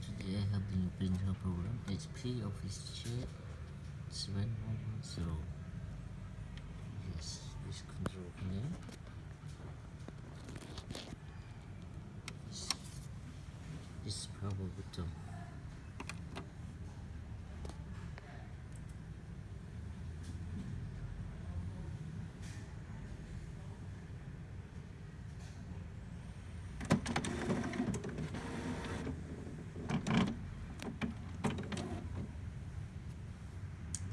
today I have the new printer program. HP OfficeJet 7110 yes this control here this, this power button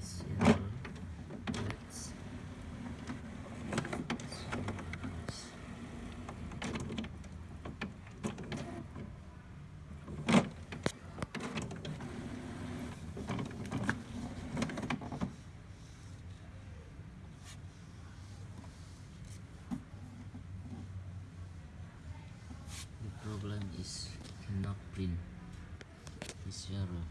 zero let's the problem is cannot print this error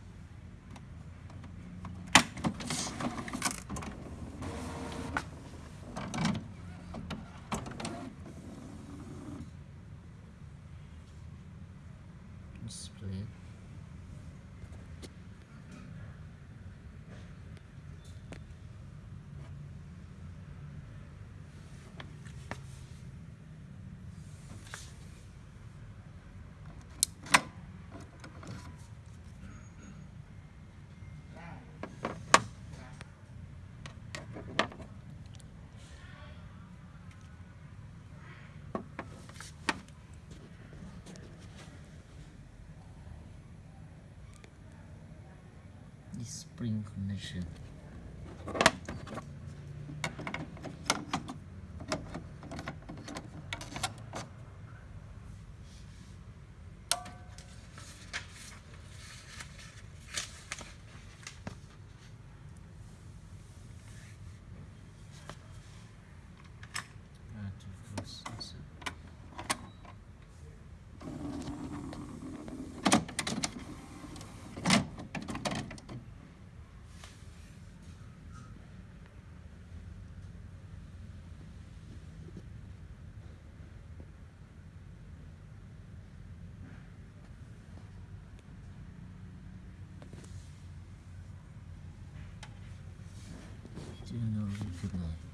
display this spring Ah, to close this up. General reply. Next,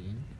again.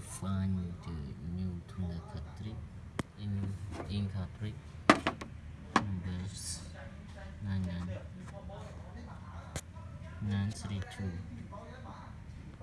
find the new tuner cartridge in in cartridge numbers 99 932